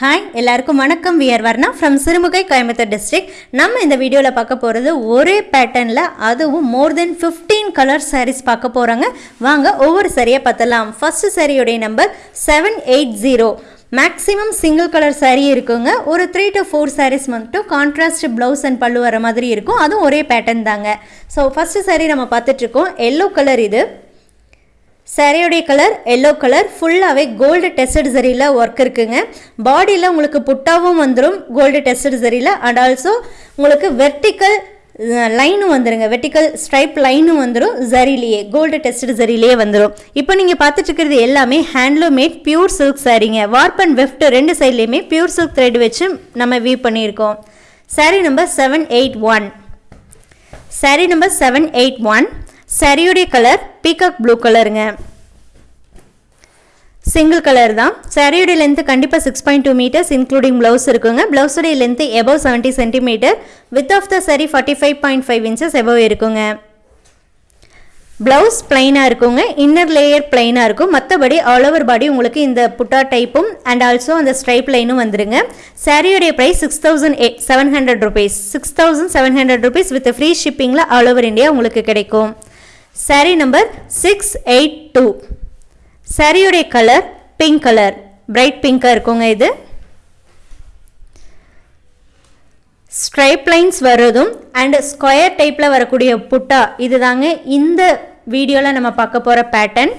Hi எல்லாருக்கும் வணக்கம். We're Varna from Sirumugai Coimbatore district நம்ம இந்த வீடியோவில் பார்க்க போகிறது ஒரே பேட்டர்னில் அதுவும் more than fifteen colour saris பார்க்க போகிறாங்க வாங்க ஒவ்வொரு சரியாக பார்த்தலாம் first சாரியோடைய number seven eight zero maximum single colour sari இருக்குங்க. ஒரு த்ரீ டு ஃபோர் சாரீஸ் மட்டும் கான்ட்ராஸ்ட் ப்ளவுஸ் அண்ட் பல்லு வர மாதிரி இருக்கும். அதுவும் ஒரே பேட்டர்ன் தாங்க. ஸோ ஃபஸ்ட்டு சாரீ நம்ம பார்த்துட்ருக்கோம் எல்லோ கலர் இது. சாரியோடைய கலர் எல்லோ கலர் ஃபுல்லாகவே கோல்டு டெஸ்டட் சரியில் ஒர்க் இருக்குங்க. பாடியில் உங்களுக்கு புட்டாவும் வந்துடும் கோல்டு டெஸ்டட் சரியில் அண்ட் ஆல்சோ உங்களுக்கு வெர்டிக்கல் லைனும் வந்துருங்க. வெர்டிக்கல் ஸ்ட்ரைப் லைனும் வந்துடும் ஜரிலேயே கோல்டு டெஸ்டட் ஜரிலேயே வந்துடும் இப்போ நீங்கள் பார்த்துட்டு இருக்கிறது எல்லாமே ஹேண்ட்லூமேட் பியூர் சில்க் சாரீங்க வார்ப் அண்ட் வெஃப்ட் ரெண்டு சைட்லேயுமே பியூர் சில்க் த்ரெட் வச்சு நம்ம வியூ பண்ணியிருக்கோம். Sari number seven eight one sari number seven eight one சேரீயுடைய colour peacock blue கலருங்க சிங்கிள் கலர் தான். சாரியுடைய லென்த்து கண்டிப்பாக six point two metres including blouse இருக்குங்க. ப்ளவுஸுடைய length above seventy centimetre width of the sari forty five point five inches above இருக்குங்க. Blouse பிளைனாக இருக்குங்க. Inner layer பிளைனாக இருக்கும். மற்றபடி ஆல் ஓவர் பாடி உங்களுக்கு இந்த புட்டா டைப்பும் அண்ட் ஆல்சோ அந்த ஸ்ட்ரைப் லைனும் வந்துருங்க. சாரியோடைய price six thousand eight seven hundred rupees six thousand seven hundred rupees with free ஷிப்பிங்கில் all over India உங்களுக்கு கிடைக்கும். Sari number six eight two சாரியுடைய கலர் பிங்க் கலர் பிரைட் பிங்காக இருக்குங்க இது. ஸ்ட்ரைப் லைன்ஸ் வர்றதும் அண்ட் ஸ்கொயர் டைப்பில் வரக்கூடிய புட்டா இது தாங்க இந்த வீடியோவில் நம்ம பார்க்க போகிற பேட்டர்ன்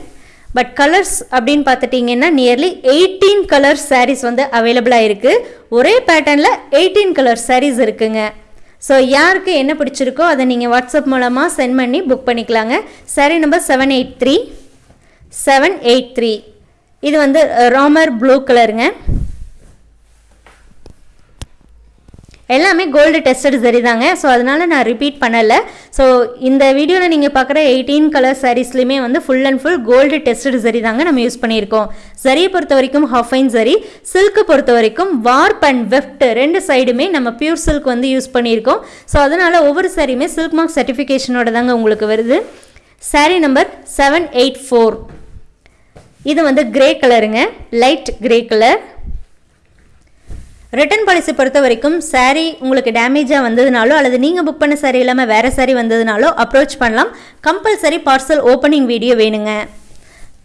பட் கலர்ஸ் அப்படின்னு பார்த்துட்டிங்கன்னா நியர்லி எயிட்டீன் கலர் சாரீஸ் வந்து அவைலபிளாக இருக்குது ஒரே பேட்டர்னில் எயிட்டீன் கலர் சாரீஸ் இருக்குங்க. ஸோ யாருக்கு என்ன பிடிச்சிருக்கோ அதை நீங்கள் வாட்ஸ்அப் மூலமாக சென்ட் பண்ணி புக் பண்ணிக்கலாங்க. Sari number seven eight three seven eight three இது வந்து ராமர் ப்ளூ கலருங்க எல்லாமே கோல்டு டெஸ்டட் சரி தாங்க. ஸோ அதனால் நான் ரிப்பீட் பண்ணலை. ஸோ இந்த வீடியோவில் நீங்கள் பார்க்குற எயிட்டீன் கலர் சாரீஸ்லையுமே வந்து full and full gold tested zari தாங்க நம்ம யூஸ் பண்ணியிருக்கோம். சரியை பொறுத்த வரைக்கும் ஹஃபைன் சரி. சில்க்கு பொறுத்த வரைக்கும் வார்ப் அண்ட் வெஃப்ட் ரெண்டு சைடுமே நம்ம பியூர் சில்க் வந்து யூஸ் பண்ணியிருக்கோம். ஸோ அதனால் ஒவ்வொரு சாரியுமே சில்க் மார்க் சர்டிஃபிகேஷனோட தாங்க உங்களுக்கு வருது. Sari number seven eight four இது வந்து கிரே கலருங்க light grey colour return policy பொறுத்த வரைக்கும் சாரீ உங்களுக்கு டேமேஜாக வந்ததுனாலோ அல்லது நீங்கள் புக் பண்ண saree இல்லாமல் வேறு சாரீ வந்ததுனாலோ அப்ரோச் பண்ணலாம். கம்பல்சரி பார்சல் ஓப்பனிங் வீடியோ வேணுங்க.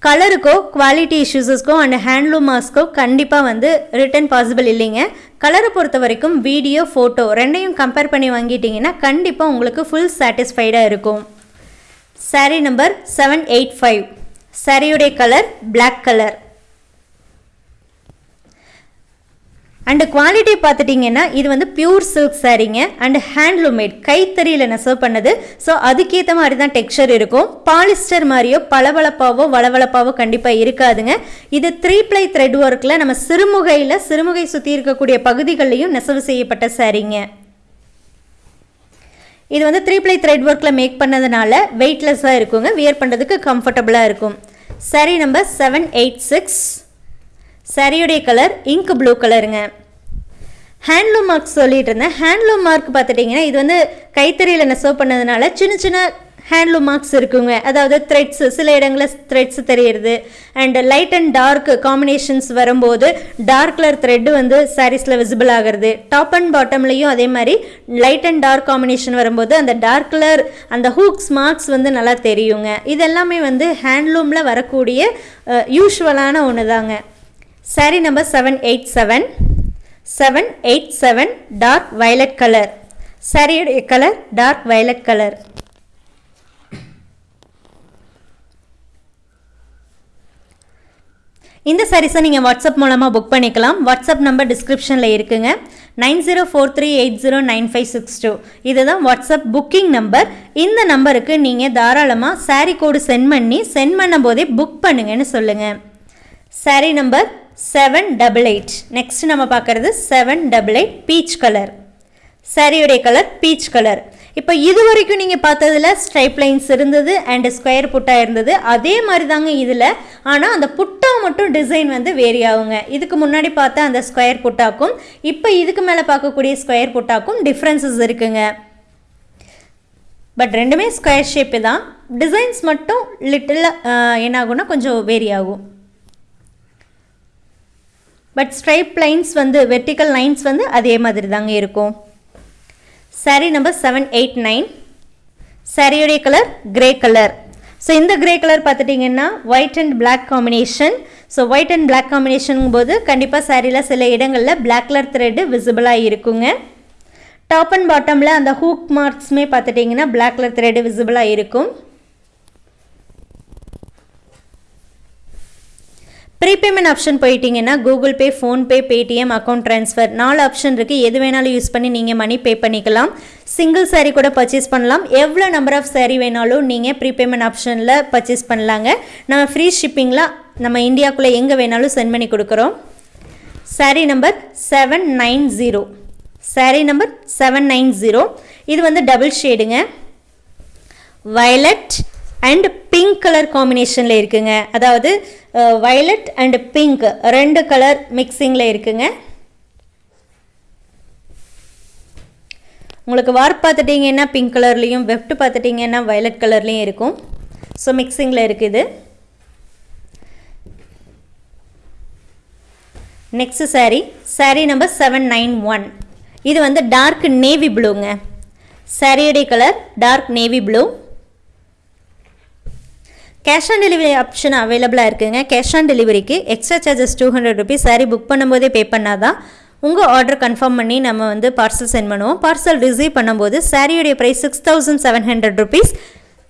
கலருக்கோ குவாலிட்டி இஷ்யூஸஸ்க்கோ அண்ட் ஹேண்ட்லூம் மாஸ்க்கோ கண்டிப்பாக வந்து ரிட்டர்ன் பாசிபிள் இல்லைங்க. கலரை பொறுத்த வரைக்கும் வீடியோ ஃபோட்டோ ரெண்டையும் கம்பேர் பண்ணி வாங்கிட்டீங்கன்னா கண்டிப்பாக உங்களுக்கு ஃபுல் சாட்டிஸ்ஃபைடாக இருக்கும். Sari number seven eight five சாரியுடைய colour black colour and quality பார்த்துட்டிங்கன்னா இது வந்து பியூர் சில்க் சாரீங்க அண்ட் ஹேண்ட்லூம் மேட் கைத்தறியில் நெசவு பண்ணது. ஸோ அதுக்கேற்ற மாதிரி தான் டெக்ஸ்சர் இருக்கும். பாலிஸ்டர் மாதிரியோ பளபளப்பாவோ வளவளப்பாவோ கண்டிப்பாக இருக்காதுங்க. இது த்ரீ ப்ளை த்ரெட் ஒர்க்கில் நம்ம சிறுமுகையில் சிறுமுகை சுற்றி இருக்கக்கூடிய பகுதிகளையும் நெசவு செய்யப்பட்ட சாரீங்க இது வந்து த்ரீ ப்ளை த்ரெட் ஒர்க்கில் மேக் பண்ணதுனால வெயிட்லெஸ்ஸாக இருக்குங்க. வியர் பண்ணுறதுக்கு கம்ஃபர்டபுளாக இருக்கும். Sari number seven eight six சரியுடைய colour ink blue கலருங்க ஹேண்ட்லூம் மார்க் சொல்லிட்டு இருந்தேன் ஹேண்ட்லூம் மார்க் பார்த்துட்டிங்கன்னா இது வந்து கைத்தறியில் நெசவு பண்ணதுனால சின்ன சின்ன ஹேண்ட்லூம் மார்க்ஸ் இருக்குங்க. அதாவது த்ரெட்ஸு சில இடங்களில் த்ரெட்ஸ் தெரியுது and light and dark combinations வரும்போது டார்க் கலர் த்ரெட்டு வந்து சாரீஸில் விசிபிள் ஆகிறது. டாப் அண்ட் பாட்டம்லேயும் அதே மாதிரி லைட் அண்ட் டார்க் காம்பினேஷன் வரும்போது அந்த டார்க் கலர் அந்த ஹூக்ஸ் மார்க்ஸ் வந்து நல்லா தெரியுங்க. இதெல்லாமே வந்து ஹேண்ட்லூமில் வரக்கூடிய யூஸ்வலான ஒன்று தாங்க sari number seven eight seven seven eight seven dark violet colour சாரியுடைய கலர் டார்க் வயலட் கலர் இந்த சாரீஸை நீங்கள் வாட்ஸ்அப் மூலமாக புக் பண்ணிக்கலாம். வாட்ஸ்அப் நம்பர் டிஸ்கிரிப்ஷனில் இருக்குங்க. Nine zero four three eight zero nine five six two இதுதான் வாட்ஸ்அப் புக்கிங் நம்பர் இந்த நம்பருக்கு நீங்கள் தாராளமாக சாரீ கோடு சென்ட் பண்ணி சென்ட் பண்ணும் போதே புக் பண்ணுங்கன்னு சொல்லுங்கள் sari number seven double eight next நம்ம பார்க்குறது seven double eight peach colour சாரியுடைய கலர் பீச் கலர் இப்போ இது வரைக்கும் நீங்கள் பார்த்ததில் ஸ்ட்ரைப் லைன்ஸ் இருந்தது அண்ட் ஸ்கொயர் புட்டா இருந்தது. அதே மாதிரி தாங்க இதில். ஆனால் அந்த புட்டா மட்டும் டிசைன் வந்து வேரி ஆகுங்க இதுக்கு முன்னாடி பார்த்தா அந்த ஸ்கொயர் புட்டாக்கும் இப்போ இதுக்கு மேலே பார்க்கக்கூடிய ஸ்கொயர் புட்டாக்கும் டிஃப்ரென்சஸ் இருக்குங்க. பட் ரெண்டுமே ஸ்கொயர் ஷேப்பு தான். டிசைன்ஸ் மட்டும் லிட்டில் என்ன ஆகும்னா கொஞ்சம் வேரி ஆகும் பட் ஸ்ட்ரைப் லைன்ஸ் வந்து வெர்டிக்கல் லைன்ஸ் வந்து அதே மாதிரி தாங்க இருக்கும். Sari number seven eight nine சாரியுடைய கலர் கிரே கலர் ஸோ இந்த கிரே கலர் பார்த்துட்டிங்கன்னா white and black combination so white and black combination போது கண்டிப்பாக சாரியில் சில இடங்களில் பிளாக் கலர் த்ரெட்டு விசிபிளாக இருக்குங்க. டாப் அண்ட் பாட்டமில் அந்த ஹூக் மார்க்ஸுமே பார்த்துட்டிங்கன்னா பிளாக் கலர் த்ரெட்டு விசிபிளாக இருக்கும். ப்ரீபேமெண்ட் ஆப்ஷன் போயிட்டீங்கன்னா Google Pay PhonePe Paytm account transfer நாலு ஆப்ஷன் இருக்குது எது வேணாலும் யூஸ் பண்ணி நீங்கள் மணி பே பண்ணிக்கலாம். சிங்கிள் சாரீ கூட பர்ச்சேஸ் பண்ணலாம். எவ்வளோ நம்பர் ஆஃப் சாரீ வேணாலும் நீங்கள் ப்ரீபேமெண்ட் ஆப்ஷனில் பர்ச்சேஸ் பண்ணலாங்க. நம்ம ஃப்ரீ ஷிப்பிங்கில் நம்ம இந்தியாவுக்குள்ளே எங்கே வேணாலும் சென்ட் பண்ணி கொடுக்குறோம். Sari number seven nine zero sari number seven nine zero இது வந்து டபுள் ஷேடுங்க வயலட் அண்ட் பிங்க் கலர் காம்பினேஷனில் இருக்குங்க. அதாவது வயலட் அண்ட் பிங்க் ரெண்டு கலர் மிக்சிங்கில் இருக்குங்க. உங்களுக்கு வார்ப் பார்த்துட்டிங்கன்னா பிங்க் கலர்லேயும் வெஃப்ட் பார்த்துட்டிங்கன்னா வயலட் கலர்லேயும் இருக்கும். ஸோ மிக்சிங்கில் இருக்குது next sari sari number seven nine one இது வந்து டார்க் நேவி ப்ளூங்க சாரியுடைய colour dark navy blue cash on delivery option அவைலபிளாக இருக்குங்க. கேஷ் ஆன் டெலிவரிக்கு extra charges two hundred rupees sari book பண்ணும்போதே பே பண்ணாதான் உங்கள் ஆர்டர் கன்ஃபார்ம் பண்ணி நம்ம வந்து பார்சல் சென்ட் பண்ணுவோம். பார்சல் ரிசீவ் பண்ணும்போது சாரியுடைய price six thousand seven hundred rupees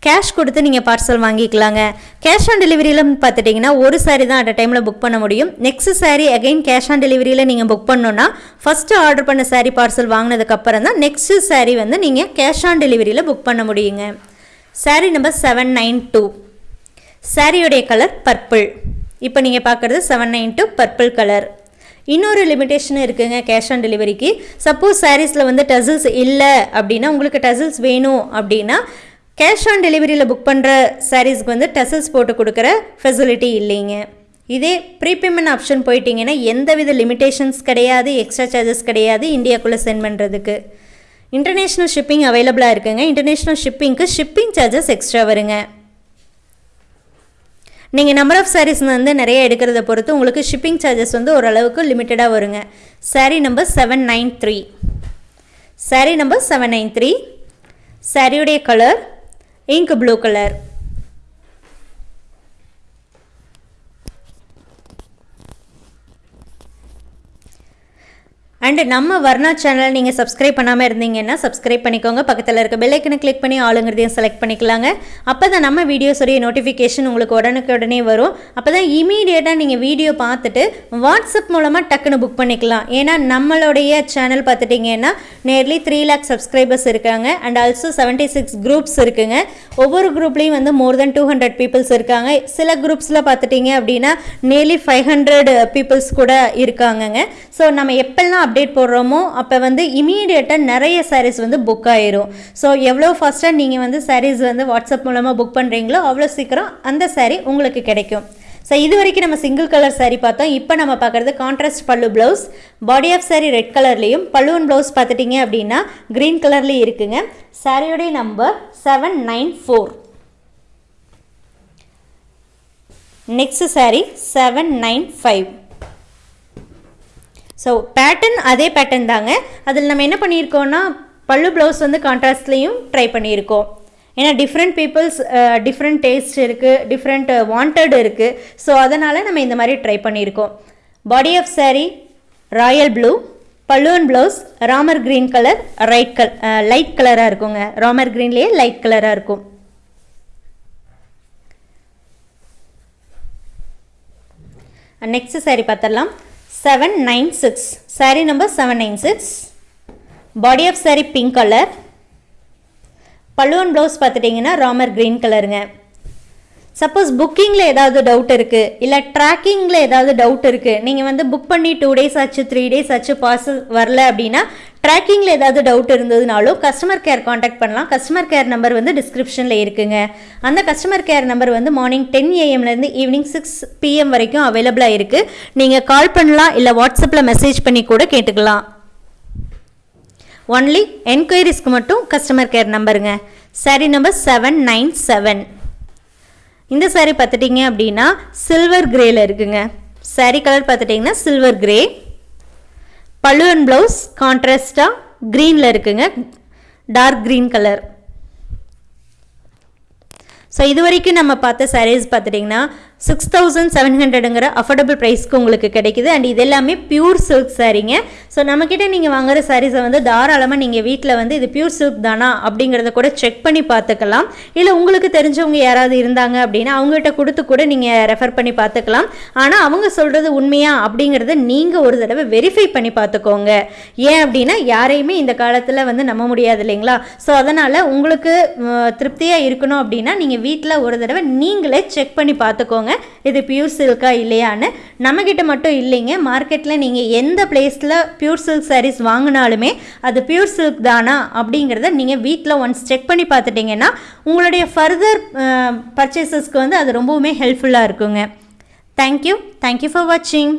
cash கொடுத்து நீங்கள் பார்சல் வாங்கிக்கலாங்க. கேஷ் ஆன் டெலிவரியில் பார்த்துட்டிங்கன்னா ஒரு சாரி தான் அட் டைமில் புக் பண்ண முடியும். Next sari again cash on டெலிவரியில் நீங்கள் புக் பண்ணோன்னா ஃபஸ்ட்டு ஆர்டர் பண்ண சாரி பார்சல் வாங்கினதுக்கப்புறம் தான் நெக்ஸ்ட் சாரி வந்து நீங்கள் கேஷ் ஆன் டெலிவரியில் புக் பண்ண முடியுங்க. Sari number seven nine two சாரியுடைய கலர் பர்பிள் இப்போ நீங்கள் பார்க்குறது seven nine two purple colour இன்னொரு லிமிட்டேஷன் இருக்குங்க கேஷ் ஆன் டெலிவரிக்கு சப்போஸ் சாரீஸில் வந்து டசில்ஸ் இல்லை அப்படின்னா உங்களுக்கு டசில்ஸ் வேணும் அப்படின்னா கேஷ் ஆன் டெலிவரியில் புக் பண்ணுற சாரீஸ்க்கு வந்து டசில்ஸ் போட்டு கொடுக்குற ஃபெசிலிட்டி இல்லைங்க. இதே ப்ரீபேமெண்ட் ஆப்ஷன் போயிட்டீங்கன்னா எந்தவித லிமிட்டேஷன்ஸ் கிடையாது எக்ஸ்ட்ரா சார்ஜஸ் கிடையாது இந்தியாக்குள்ளே சென்ட் பண்ணுறதுக்கு இன்டர்நேஷ்னல் ஷிப்பிங் அவைலபிளாக இருக்குங்க. இன்டர்நேஷ்னல் ஷிப்பிங்க்கு ஷிப்பிங் சார்ஜஸ் எக்ஸ்ட்ரா வருங்க. நீங்கள் நம்பர் ஆஃப் சாரீஸ் வந்து நிறைய எடுக்கிறத பொறுத்து உங்களுக்கு ஷிப்பிங் சார்ஜஸ் வந்து ஓரளவுக்கு லிமிட்டடாக வருங்க. Sari number seven nine three sari number seven nine three சாரியுடைய colour ink blue colour and நம்ம வர்ணா சேனல் நீங்கள் சப்ஸ்கிரைப் பண்ணாமல் இருந்தீங்கன்னா சப்ஸ்கிரைப் பண்ணிக்கோங்க. பக்கத்தில் இருக்க பெல்லைக்கனை கிளிக் பண்ணி ஆளுங்கிறதையும் செலக்ட் பண்ணிக்கலாங்க. அப்போ தான் நம்ம வீடியோஸுடைய நோட்டிஃபிகேஷன் உங்களுக்கு உடனுக்கு உடனே வரும். அப்போ தான் இமீடியட்டாக நீங்கள் வீடியோ பார்த்துட்டு வாட்ஸ்அப் மூலமாக டக்குன்னு புக் பண்ணிக்கலாம். ஏன்னா நம்மளுடைய சேனல் பார்த்துட்டிங்கன்னா நேர்லி த்ரீ லேக் சப்ஸ்கிரைபர்ஸ் இருக்காங்க. And also seventy six groups இருக்குங்க. ஒவ்வொரு குரூப்லேயும் வந்து more than two hundred peoples இருக்காங்க. சில குரூப்ஸில் பார்த்துட்டிங்க அப்படின்னா நியர்லி ஃபைவ் ஹண்ட்ரட் பீப்புள்ஸ் கூட இருக்காங்கங்க. ஸோ நம்ம எப்பெல்லாம் அப்டேட் போடுறோமோ அப்போ வந்து இமீடியட்டாக நிறைய சாரீஸ் வந்து புக் ஆயிரும். ஸோ எவ்வளோ ஃபஸ்ட்டாக நீங்கள் வந்து சாரீஸ் வந்து வாட்ஸ்அப் மூலமாக புக் பண்ணுறீங்களோ அவ்வளோ சீக்கிரம் அந்த சாரீ உங்களுக்கு கிடைக்கும். ஸோ இது வரைக்கும் நம்ம சிங்கிள் கலர் சாரீ பார்த்தோம். இப்போ நம்ம பார்க்குறது contrast pallu blouse body of sari red கலர்லேயும் பல்லுவன் ப்ளவுஸ் பார்த்துட்டிங்க அப்படின்னா க்ரீன் கலர்லேயும் இருக்குங்க. சாரியோடைய number seven nine four next sari seven nine five so pattern அதே பேட்டர்ன் தாங்க. அதில் நம்ம என்ன பண்ணியிருக்கோம்னா பல்லு ப்ளவுஸ் வந்து கான்ட்ராஸ்ட்லேயும் ட்ரை பண்ணியிருக்கோம். ஏன்னா டிஃப்ரெண்ட் பீப்புள்ஸ் டிஃப்ரெண்ட் டேஸ்ட் இருக்குது டிஃப்ரெண்ட் வாண்டட் இருக்குது ஸோ அதனால் நம்ம இந்த மாதிரி ட்ரை பண்ணியிருக்கோம். Body of sari royal blue பல்லுவன் blouse Ramar green colour right கல் லைட் கலராக இருக்குங்க. ராமர் க்ரீன்லேயே லைட் கலராக இருக்கும். நெக்ஸ்ட் சாரீ பார்த்துடலாம். Seven nine six sari number seven nine six body of sari pink colour பல்லுவன் ப்ளவுஸ் பார்த்துட்டிங்கன்னா ராமர் க்ரீன் கலருங்க சப்போஸ் புக்கிங்கில் ஏதாவது டவுட் இருக்குது இல்லை ட்ராக்கிங்கில் ஏதாவது டவுட் இருக்குது நீங்கள் வந்து புக் பண்ணி டூ டேஸ் ஆச்சு த்ரீ டேஸ் ஆச்சு பார்சல் வரல அப்படின்னா ட்ராக்கிங்கில் ஏதாவது டவுட் இருந்ததுனாலும் கஸ்டமர் கேர் காண்டாக்ட் பண்ணலாம். கஸ்டமர் கேர் நம்பர் வந்து டிஸ்கிரிப்ஷனில் இருக்குங்க. அந்த கஸ்டமர் கேர் நம்பர் வந்து மார்னிங் டென் ஏஎம்லேருந்து ஈவினிங் சிக்ஸ் பிஎம் வரைக்கும் அவைலபிளாக இருக்குது நீங்கள் கால் பண்ணலாம் இல்லை வாட்ஸ்அப்பில் மெசேஜ் பண்ணி கூட கேட்டுக்கலாம். ஒன்லி என்கொயரிஸ்க்கு மட்டும் customer care நம்பருங்க sari number seven nine seven இந்த சாரீ பார்த்துட்டிங்க அப்படின்னா சில்வர் கிரேயில் இருக்குங்க. Saree கலர் பார்த்துட்டிங்கன்னா silver grey pallu and blouse கான்ட்ராஸ்டாக க்ரீனில் இருக்குங்க. டார்க் க்ரீன் கலர் ஸோ இது வரைக்கும் நம்ம பார்த்த சாரீஸ் பார்த்துட்டிங்கன்னா சிக்ஸ் தௌசண்ட் செவன் ஹண்ட்ரடுங்கிற அஃபோர்டபுள் ப்ரைஸ்க்கு உங்களுக்கு கிடைக்குது. அண்ட் இது எல்லாமே பியூர் சில்க் சாரீங்க ஸோ நம்மக்கிட்ட நீங்கள் வாங்குகிற சாரீஸை வந்து தாராளமாக நீங்கள் வீட்டில் வந்து இது பியூர் சில்க் தானா அப்படிங்கிறத கூட செக் பண்ணி பார்த்துக்கலாம். இல்லை உங்களுக்கு தெரிஞ்சவங்க யாராவது இருந்தாங்க அப்படின்னா அவங்ககிட்ட கொடுத்து கூட நீங்கள் ரெஃபர் பண்ணி பார்த்துக்கலாம். ஆனால் அவங்க சொல்கிறது உண்மையா அப்படிங்கிறத நீங்கள் ஒரு தடவை வெரிஃபை பண்ணி பார்த்துக்கோங்க. ஏன் அப்படின்னா யாரையுமே இந்த காலத்தில் வந்து நம்ப முடியாது இல்லைங்களா? ஸோ அதனால் உங்களுக்கு திருப்தியாக இருக்கணும் அப்படின்னா நீங்கள் வீட்டில் ஒரு தடவை நீங்களே செக் பண்ணி பார்த்துக்கோங்க. இது பியூர் சில்கா இல்லையான்னு. நம்மக்கிட்ட மட்டும் இல்லைங்க. மார்க்கெட்டில் நீங்கள் எந்த பிளேஸில் பியூர் சில்க் சாரீஸ் வாங்கினாலுமே அது பியூர் சில்க் தானா அப்படிங்கிறத நீங்கள் வீட்டில் ஒன்ஸ் செக் பண்ணி பார்த்துட்டிங்கன்னா உங்களுடைய ஃபர்தர் பர்ச்சேசஸ்க்கு வந்து அது ரொம்பவுமே ஹெல்ப்ஃபுல்லாக இருக்குங்க. தேங்க்யூ தேங்க்யூ ஃபார் வாட்சிங்